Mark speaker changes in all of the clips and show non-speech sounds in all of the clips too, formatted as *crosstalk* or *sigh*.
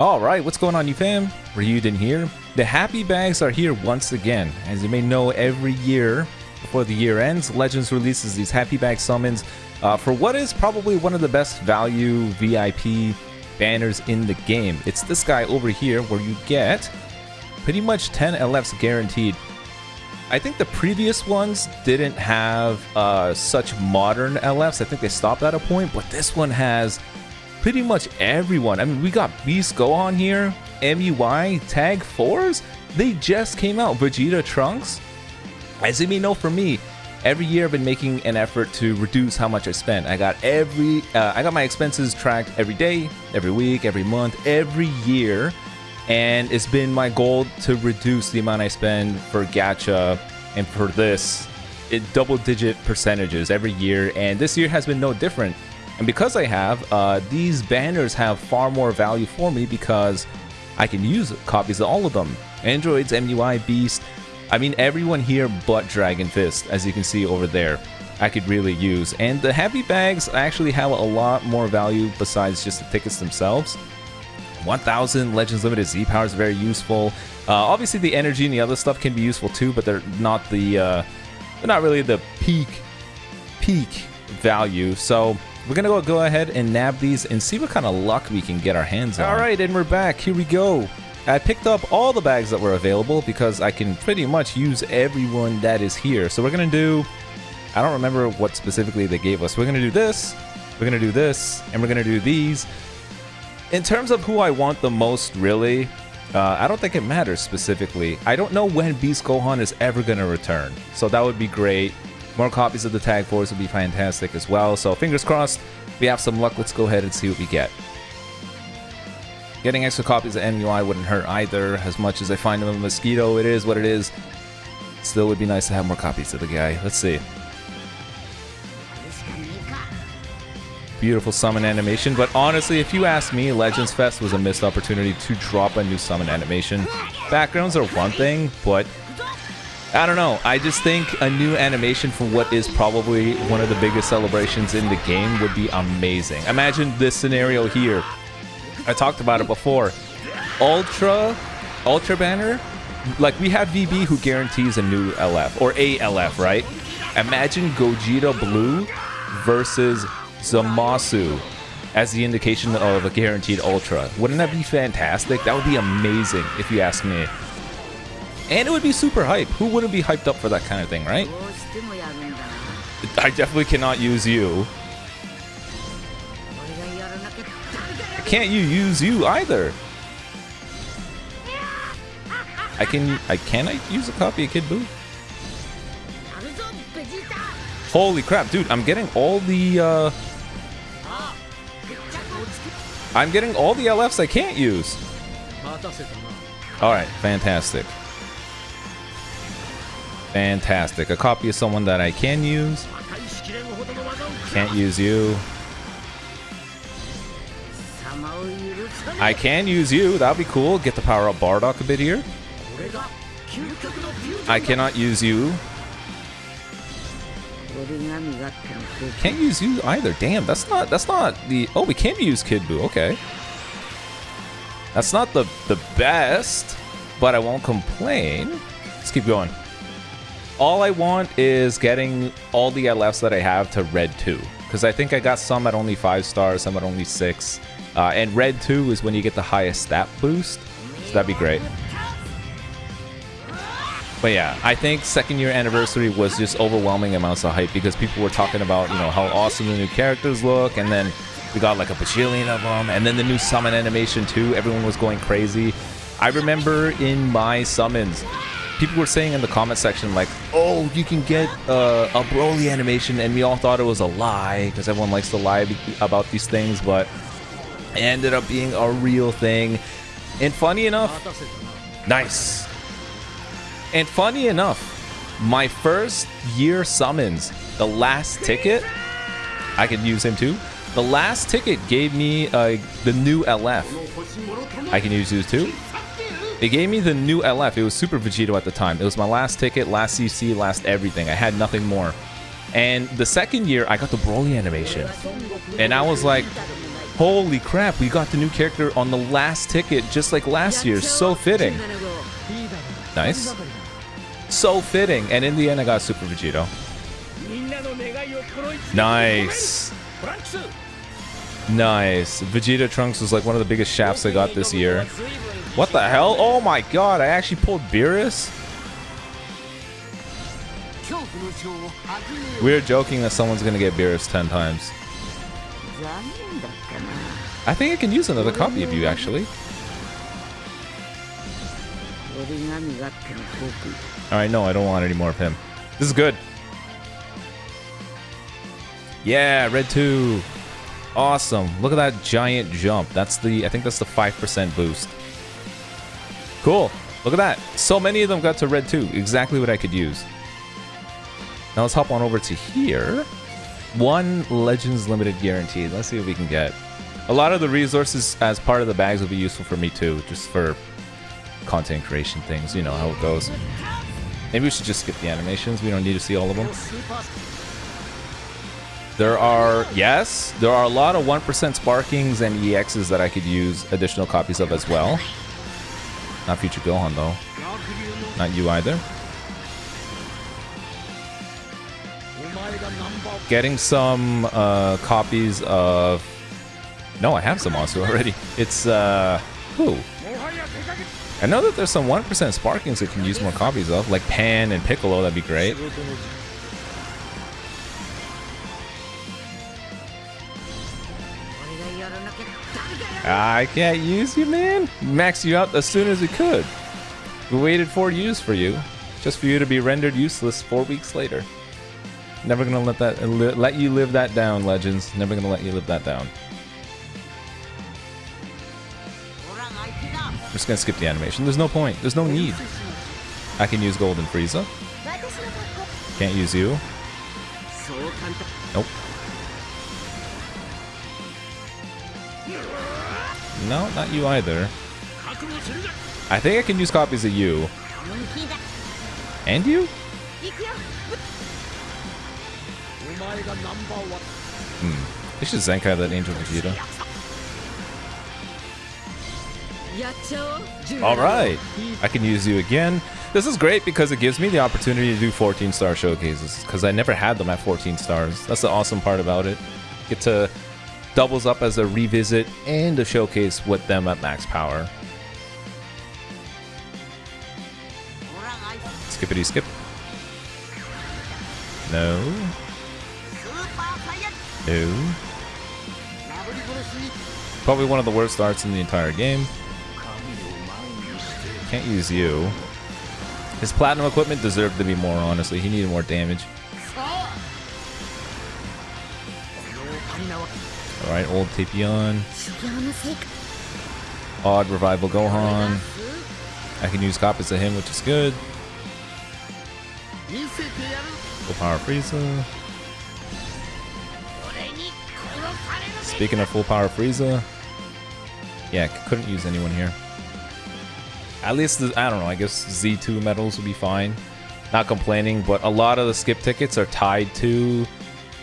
Speaker 1: Alright, what's going on you fam? Ryuden here. The happy bags are here once again. As you may know, every year before the year ends, Legends releases these happy bag summons uh, for what is probably one of the best value VIP banners in the game. It's this guy over here where you get pretty much 10 LFs guaranteed. I think the previous ones didn't have uh, such modern LFs. I think they stopped at a point, but this one has pretty much everyone. I mean, we got Beast Gohan here, MUI, Tag 4s. They just came out. Vegeta Trunks. As you may know for me, every year I've been making an effort to reduce how much I spend. I got every, uh, I got my expenses tracked every day, every week, every month, every year. And it's been my goal to reduce the amount I spend for gacha and for this it double digit percentages every year. And this year has been no different. And because I have, uh, these banners have far more value for me because I can use copies of all of them. Androids, MUI, Beast, I mean everyone here but Dragon Fist, as you can see over there. I could really use. And the heavy bags actually have a lot more value besides just the tickets themselves. 1000 Legends Limited Z Power is very useful. Uh, obviously the energy and the other stuff can be useful too, but they're not the, uh, they're not really the peak, peak value. So we're gonna go, go ahead and nab these and see what kind of luck we can get our hands on. All right, and we're back. Here we go. I picked up all the bags that were available because I can pretty much use everyone that is here. So we're gonna do, I don't remember what specifically they gave us. We're gonna do this, we're gonna do this, and we're gonna do these. In terms of who I want the most, really, uh, I don't think it matters specifically. I don't know when Beast Gohan is ever gonna return, so that would be great. More copies of the Tag 4s would be fantastic as well. So fingers crossed, we have some luck. Let's go ahead and see what we get. Getting extra copies of MUI wouldn't hurt either. As much as I find him a mosquito, it is what it is. Still would be nice to have more copies of the guy. Let's see. Beautiful summon animation, but honestly, if you ask me, Legends Fest was a missed opportunity to drop a new summon animation. Backgrounds are one thing, but I don't know. I just think a new animation for what is probably one of the biggest celebrations in the game would be amazing. Imagine this scenario here. I talked about it before. Ultra, Ultra Banner, like we have VB who guarantees a new LF, or a LF, right? Imagine Gogeta Blue versus Zamasu as the indication of a guaranteed Ultra. Wouldn't that be fantastic? That would be amazing if you ask me. And it would be super hype. Who wouldn't be hyped up for that kind of thing, right? I definitely cannot use you. Can't you use you either? I can I can I use a copy of Kid Buu? Holy crap, dude, I'm getting all the uh I'm getting all the LFs I can't use. Alright, fantastic. Fantastic. A copy of someone that I can use. Can't use you. I can use you. That'll be cool. Get the power up Bardock a bit here. I cannot use you. Can't use you either. Damn, that's not that's not the Oh, we can use Kid Buu. Okay. That's not the the best, but I won't complain. Let's keep going all I want is getting all the LFs that I have to Red 2. Because I think I got some at only 5 stars, some at only 6. Uh, and Red 2 is when you get the highest stat boost. So that'd be great. But yeah, I think second year anniversary was just overwhelming amounts of hype because people were talking about, you know, how awesome the new characters look. And then we got like a bajillion of them. And then the new summon animation too. Everyone was going crazy. I remember in my summons, people were saying in the comment section like, "Oh, you can get uh, a Broly animation," and we all thought it was a lie because everyone likes to lie about these things, but it ended up being a real thing. And funny enough, nice. And funny enough, my first year summons, the last ticket, I could use him too. The last ticket gave me uh, the new LF. I can use these too. It gave me the new LF. It was Super Vegito at the time. It was my last ticket, last CC, last everything. I had nothing more. And the second year, I got the Broly animation. And I was like, Holy crap, we got the new character on the last ticket, just like last year. So fitting. Nice. So fitting. And in the end, I got Super Vegito. Nice. Nice. Vegeta Trunks was like one of the biggest shafts I got this year. What the hell? Oh my god, I actually pulled Beerus? We're joking that someone's gonna get Beerus 10 times. I think I can use another copy of you, actually. Alright, no, I don't want any more of him. This is good. Yeah, red 2. Awesome. Look at that giant jump. That's the, I think that's the 5% boost. Cool. Look at that. So many of them got to red too. Exactly what I could use. Now let's hop on over to here. One Legends Limited guaranteed. Let's see what we can get. A lot of the resources as part of the bags will be useful for me too, just for content creation things. You know how it goes. Maybe we should just skip the animations. We don't need to see all of them. There are, yes, there are a lot of 1% Sparkings and EXs that I could use additional copies of as well. Not Future Gohan, though. Not you either. Getting some uh, copies of... No, I have some also already. It's, uh... Who? I know that there's some 1% Sparkings that can use more copies of, like Pan and Piccolo, that'd be great. I can't use you, man. Max you out as soon as we could. We waited four years for you, just for you to be rendered useless four weeks later. Never gonna let that let you live that down, Legends. Never gonna let you live that down. I'm just gonna skip the animation. There's no point. There's no need. I can use Golden Frieza. Can't use you. Nope. No, not you either. I think I can use copies of you. And you? Hmm. They should Zenkai that Angel Vegeta. Alright. I can use you again. This is great because it gives me the opportunity to do 14 star showcases because I never had them at 14 stars. That's the awesome part about it. Get to doubles up as a revisit and a showcase with them at max power. Skippity skip. No. No. Probably one of the worst starts in the entire game. Can't use you. His platinum equipment deserved to be more, honestly. He needed more damage. Alright, old Tapion. Odd Revival Gohan. I can use copies of him, which is good. Full Power Frieza. Speaking of Full Power Frieza. Yeah, couldn't use anyone here. At least, the, I don't know, I guess Z2 medals would be fine. Not complaining, but a lot of the skip tickets are tied to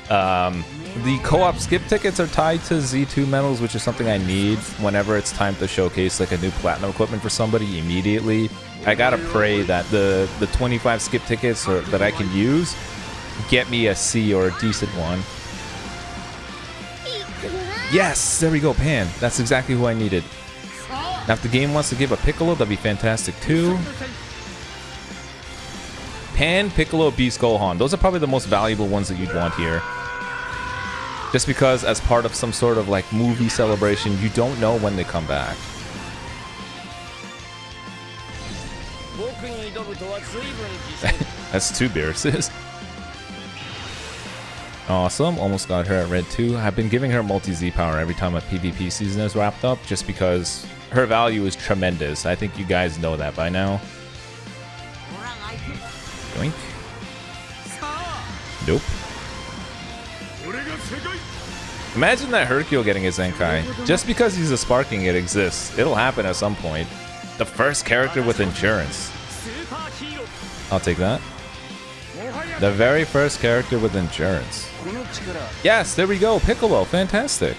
Speaker 1: um, the co-op skip tickets are tied to Z2 medals, which is something I need whenever it's time to showcase like a new platinum equipment for somebody immediately. I gotta pray that the the 25 skip tickets or, that I can use get me a C or a decent one. Yes, there we go, Pan. That's exactly who I needed. Now, if the game wants to give a Piccolo, that'd be fantastic too. Pan, Piccolo, Beast, Gohan. Those are probably the most valuable ones that you'd want here. Just because as part of some sort of like movie celebration, you don't know when they come back. *laughs* That's two Beeruses. *laughs* Awesome, almost got her at red 2. I've been giving her multi-Z power every time a PvP season is wrapped up, just because her value is tremendous. I think you guys know that by now. Doink. Nope. Imagine that Hercule getting a Zenkai. Just because he's a Sparking, it exists. It'll happen at some point. The first character with insurance. I'll take that. The very first character with insurance. Yes, there we go. Piccolo, fantastic.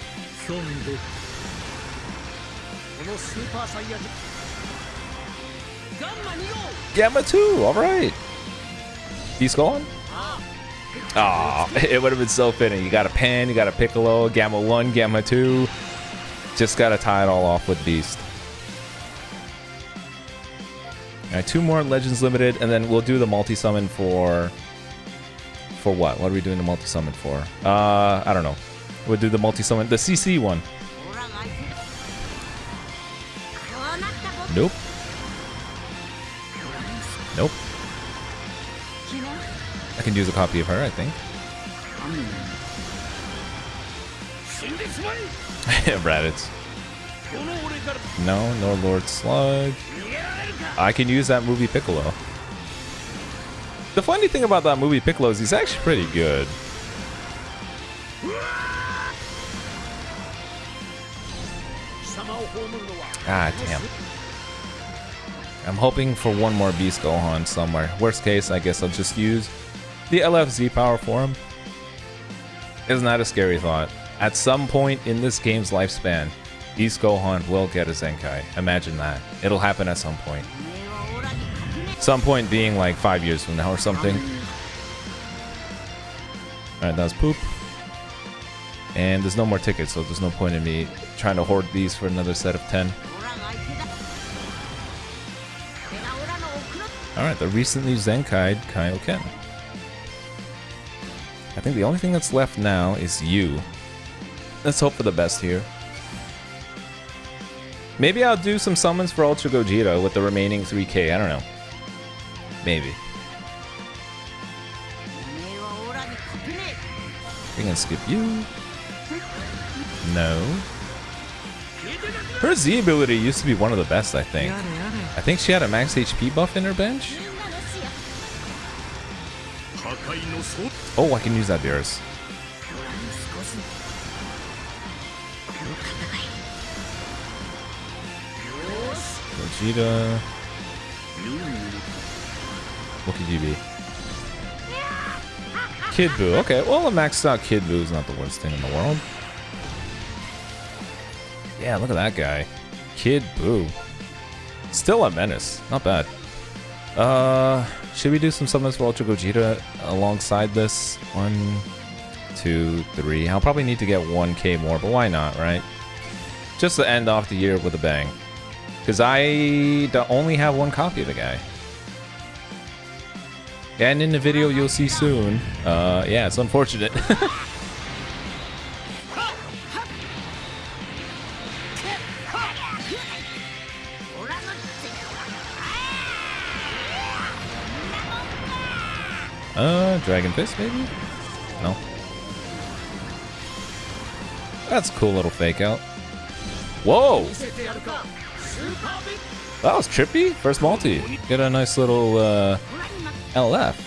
Speaker 1: Gamma 2, alright. He's gone? Aw, oh, it would have been so fitting. You got a Pan, you got a piccolo, gamma 1, gamma 2. Just got to tie it all off with Beast. All right, two more Legends Limited, and then we'll do the multi-summon for... For what? What are we doing the multi-summon for? Uh, I don't know. We'll do the multi-summon, the CC one. Nope. Nope. I can use a copy of her, I think.
Speaker 2: I *laughs* rabbits.
Speaker 1: No, nor Lord Slug. I can use that movie Piccolo. The funny thing about that movie Piccolo is he's actually pretty good. Ah, damn. I'm hoping for one more Beast Gohan somewhere. Worst case, I guess I'll just use the LFZ power form is not a scary thought. At some point in this game's lifespan, Beast Gohan will get a Zenkai. Imagine that. It'll happen at some point. Some point being like five years from now or something. Alright, that was poop. And there's no more tickets, so there's no point in me trying to hoard these for another set of 10. Alright, the recently Zenkai'd Kaioken. I think the only thing that's left now is you. Let's hope for the best here. Maybe I'll do some summons for Ultra Gogeta with the remaining 3k, I don't know. Maybe. We can skip you. No. Her Z ability used to be one of the best, I think. I think she had a max HP buff in her bench? Oh, I can use that Beerus. Vegeta. What could you be? Kid Buu. Okay, well, a maxed out Kid Buu is not the worst thing in the world. Yeah, look at that guy. Kid Buu. Still a menace. Not bad. Uh, should we do some summons for Ultra Gogeta alongside this? One, two, three. I'll probably need to get 1k more, but why not, right? Just to end off the year with a bang. Because I only have one copy of the guy. And in the video you'll see soon. Uh, yeah, it's unfortunate. *laughs* Uh, Dragon Fist, maybe? No. That's a cool little fake out. Whoa! That was trippy. First multi. Get a nice little uh, LF.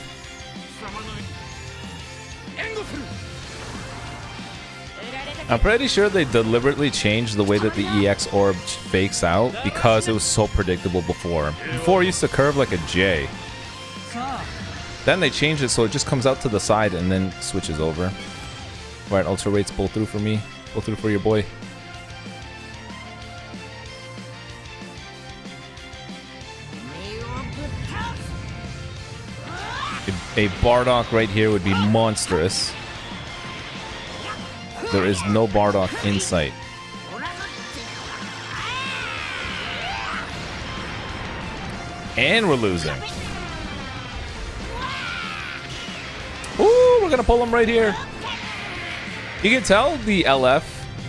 Speaker 1: I'm pretty sure they deliberately changed the way that the EX orb fakes out because it was so predictable before. Before it used to curve like a J. Then they change it so it just comes out to the side and then switches over. Alright, Ultra Rates, pull through for me. Pull through for your boy. A Bardock right here would be monstrous. There is no Bardock in sight. And we're losing. gonna pull him right here. You can tell the LF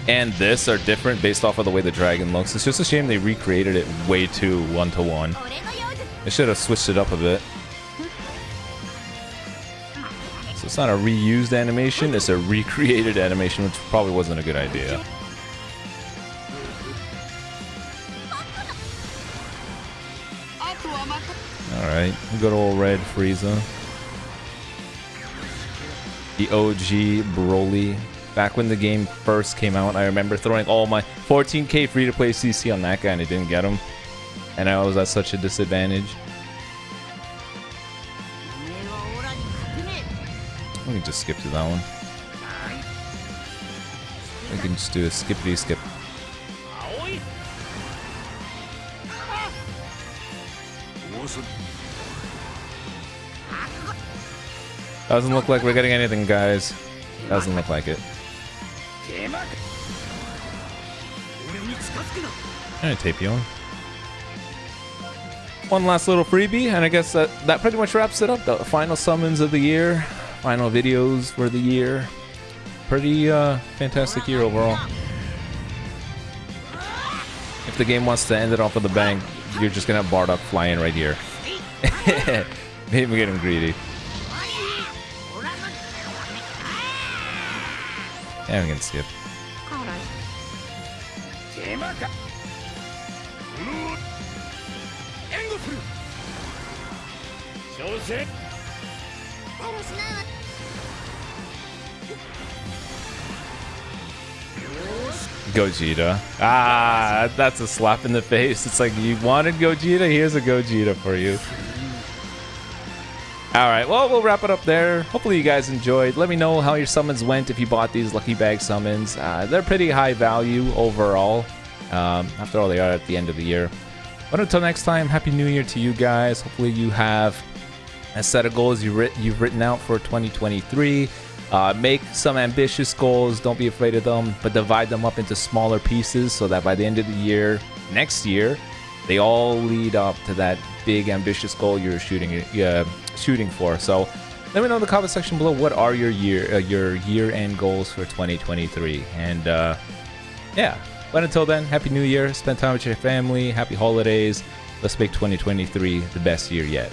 Speaker 1: and this are different based off of the way the dragon looks. It's just a shame they recreated it way too one-to-one. -one. They should have switched it up a bit. So it's not a reused animation, it's a recreated animation, which probably wasn't a good idea. Alright, good old Red Frieza the OG Broly. Back when the game first came out, I remember throwing all my 14k free-to-play CC on that guy and I didn't get him. And I was at such a disadvantage. We can just skip to that one. We can just do a skippity skip. Doesn't look like we're getting anything, guys. Doesn't look like it. Alright, Tapion. One last little freebie, and I guess that, that pretty much wraps it up. The final summons of the year, final videos for the year. Pretty uh, fantastic year overall. If the game wants to end it off with a bang, you're just gonna have Bardock flying right here. *laughs* Maybe getting greedy. And we can skip. Gogeta. Ah, that's a slap in the face. It's like, you wanted Gogeta? Here's a Gogeta for you. All right, well, we'll wrap it up there. Hopefully, you guys enjoyed. Let me know how your summons went if you bought these Lucky Bag summons. Uh, they're pretty high value overall. Um, after all, they are at the end of the year. But until next time, Happy New Year to you guys. Hopefully, you have a set of goals you writ- you've written out for 2023. Uh, make some ambitious goals. Don't be afraid of them, but divide them up into smaller pieces so that by the end of the year, next year, they all lead up to that big ambitious goal you're shooting uh, shooting for. So let me know in the comment section below what are your year uh, your year end goals for 2023 and uh, yeah. But until then happy new year. Spend time with your family. Happy holidays. Let's make 2023 the best year yet